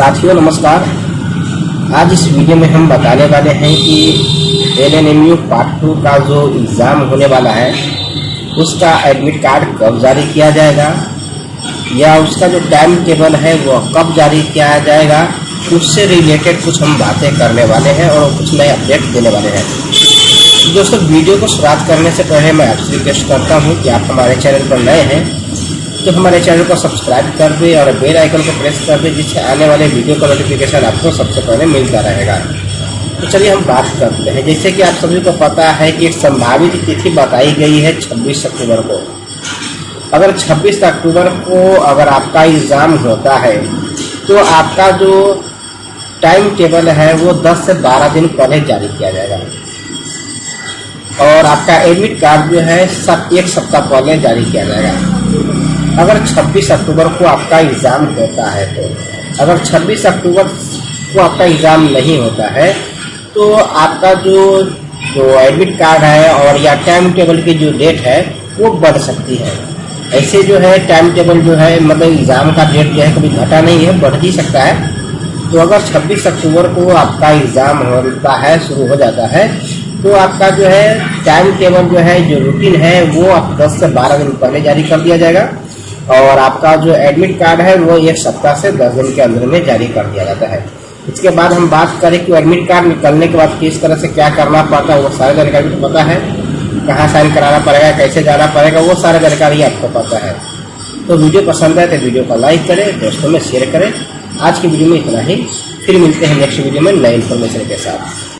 साथियों, नमस्कार। आज इस वीडियो में हम बताने वाले हैं कि L N M U part two का जो एग्ज़ाम होने वाला है, उसका एडमिट कार्ड कब जारी किया जाएगा? या उसका जो टाइम टेबल है, वो कब जारी किया जाएगा? उससे रिलेटेड कुछ हम बातें करने वाले हैं और कुछ नए अपडेट देने वाले हैं। दोस्तों, वीडियो को शुरुआत करने से पहले मैं आपसे रिक्वेस्ट करता हूँ कि आप हमारे चैनल पर नए हैं तो हमारे चैनल को सब्सक्राइब कर दे और बेल आइकन को प्रेस कर दे, जिससे आने वाले वीडियो का नोटिफिकेशन आपको सबसे पहले मिलता रहेगा। तो चलिए हम बात करते हैं। जैसे कि आप सभी को पता है कि एक संभावित तिथि बताई गई है 26 अक्टूबर को। अगर 26 अक्टूबर को अगर आपका एग्ज़ाम होता है तो आपका जो टाइम टेबल है, वो 10 से 12 दिन पहले जारी किया जाएगा। और आपका एडमिट कार्ड जो है, सब एक सप्ताह पहले जारी किया जाएगा। अगर 26 अक्टूबर को आपका एग्ज़ाम होता है तो अगर 26 अक्टूबर को आपका एग्ज़ाम नहीं होता है तो आपका जो जो एडमिट कार्ड है और या टाइम टेबल की जो डेट है, वो बढ़ सकती है। ऐसे जो है टाइम टेबल जो है मतलब एग्ज़ाम का डेट जो है, कभी घटा नहीं है, बढ़ ही सकता है। तो अगर 26 अक्टूबर को आपका एग्ज़ाम होता है, शुरू हो जाता है तो आपका जो है टाइम टेबल जो है, जो रूटीन है, वो आप 10 से 12 दिन पहले जारी कर दिया जाएगा। और आपका जो एडमिट कार्ड है, वो एक सप्ताह से दस दिन के अंदर में जारी कर दिया जाता है। इसके बाद हम बात करें कि एडमिट कार्ड निकलने के बाद किस तरह से क्या करना पड़ता है, वो सारी जानकारी पता है। कहाँ साइन कराना पड़ेगा, कैसे जाना पड़ेगा, वो सारी जानकारी आपको पता है। तो वीडियो पसंद है तो वीडियो को लाइक करें, दोस्तों में शेयर करें। आज की वीडियो में इतना ही। फिर मिलते हैं नेक्स्ट वीडियो में नए इन्फॉर्मेशन के साथ।